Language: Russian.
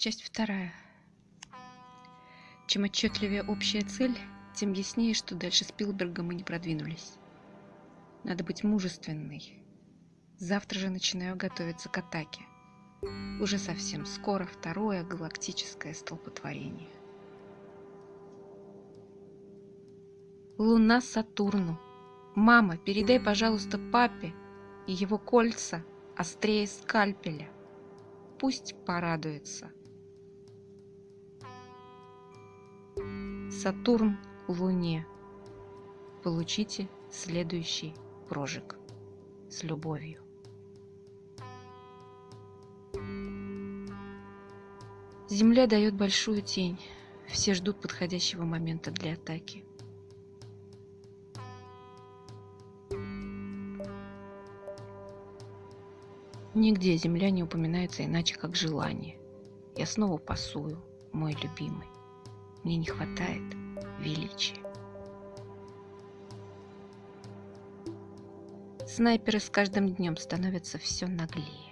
Часть вторая. Чем отчетливее общая цель, тем яснее, что дальше Спилберга мы не продвинулись. Надо быть мужественной. Завтра же начинаю готовиться к атаке. Уже совсем скоро второе галактическое столпотворение. Луна Сатурну. Мама, передай, пожалуйста, папе и его кольца острее скальпеля. Пусть порадуется. Сатурн Луне. Получите следующий прожиг. С любовью. Земля дает большую тень. Все ждут подходящего момента для атаки. Нигде земля не упоминается иначе, как желание. Я снова пасую, мой любимый. Мне не хватает величия. Снайперы с каждым днем становятся все наглее.